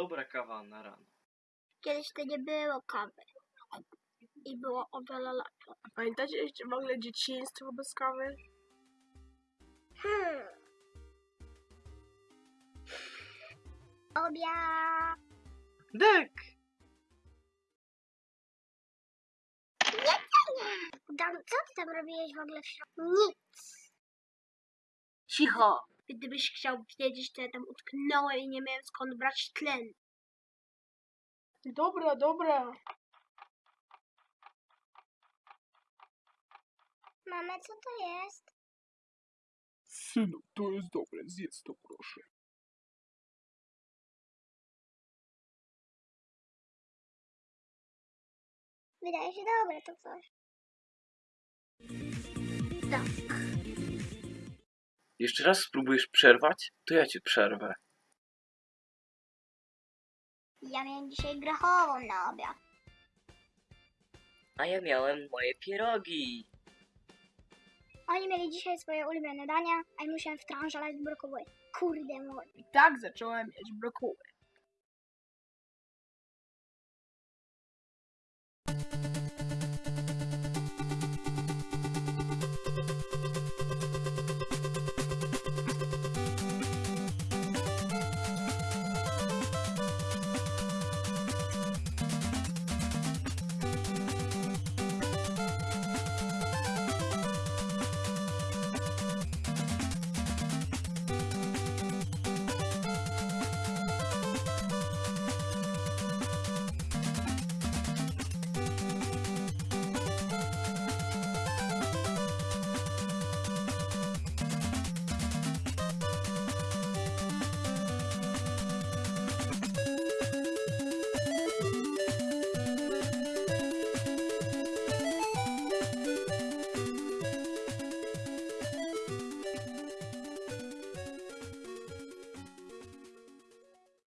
Dobra kawa na rano. Kiedyś to nie było kawy. I było o wiele lepiej. Pamiętacie jeszcze w ogóle dzieciństwo bez kawy? Hmm. Obiad. Dek! Dan, co ty tam robiłeś w ogóle w środku? Nic. Cicho! Gdybyś chciał wiedzieć, to ja tam utknąłem i nie miałem skąd brać tlen. Dobra, dobra. Mama, co to jest? Synu, to jest dobre, zjedz to proszę. Wydaje się dobre to coś. Tak. Jeszcze raz spróbujesz przerwać, to ja cię przerwę. Ja miałem dzisiaj grochową na obiad. A ja miałem moje pierogi. Oni mieli dzisiaj swoje ulubione dania, a ja musiałem wtrążalać brokuły. Kurde mój. I tak zacząłem jeść brokuły.